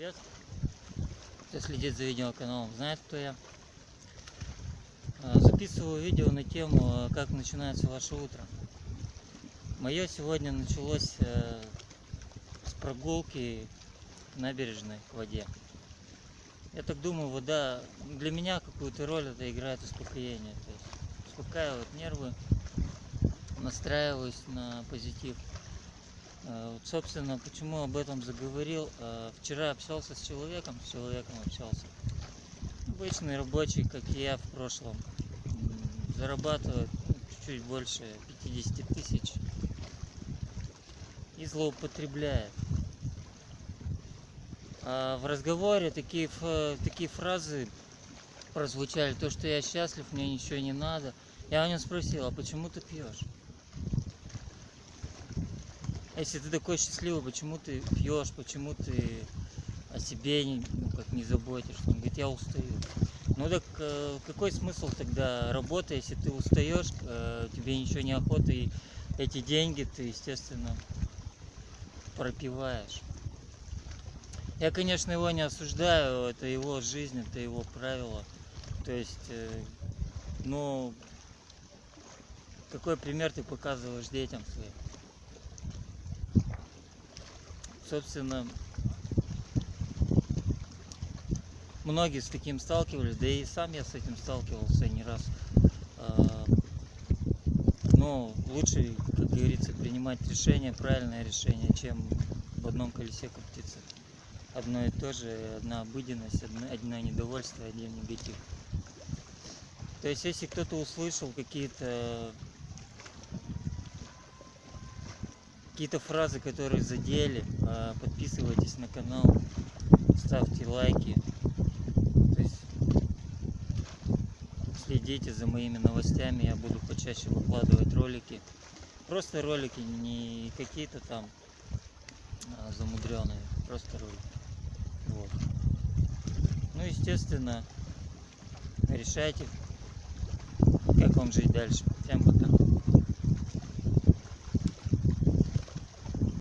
Привет. Кто следит за видеоканалом, знает, кто я. А, Записываю видео на тему, а, как начинается ваше утро. Мое сегодня началось э, с прогулки набережной к воде. Я так думаю, вода для меня какую-то роль это играет успокоение. То есть успокаивает нервы, настраиваюсь на позитив. Э, Вот, собственно, почему об этом заговорил. Э, Вчера общался с человеком, с человеком общался. Обычный рабочий, как и я в прошлом. Зарабатывает чуть-чуть больше 50 тысяч. И злоупотребляет. А в разговоре такие, такие фразы прозвучали. То, что я счастлив, мне ничего не надо. Я у него спросил, а почему ты пьешь? Если ты такой счастливый, почему ты пьешь, почему ты о себе не, ну, как не заботишься? Он говорит, я устаю. Ну так э, какой смысл тогда работы, если ты устаешь, э, тебе ничего не охота, и эти деньги ты, естественно, пропиваешь. Я, конечно, его не осуждаю, это его жизнь, это его правила. То есть, э, ну, какой пример ты показываешь детям своим? Собственно, многие с таким сталкивались, да и сам я с этим сталкивался не раз. А, Но лучше, как говорится, принимать решение, правильное решение, чем в одном колесе крутиться. Одно и то же, одна обыденность, одно, одно недовольство, один негатив. То есть, если кто-то услышал какие-то какие-то фразы, которые задели, а, подписывайтесь на канал, ставьте лайки. То есть следите за моими новостями, я буду почаще выкладывать ролики. Просто ролики, не какие-то там замудренные, просто ролики. Вот. Ну, естественно, решайте, как вам жить дальше. Всем пока.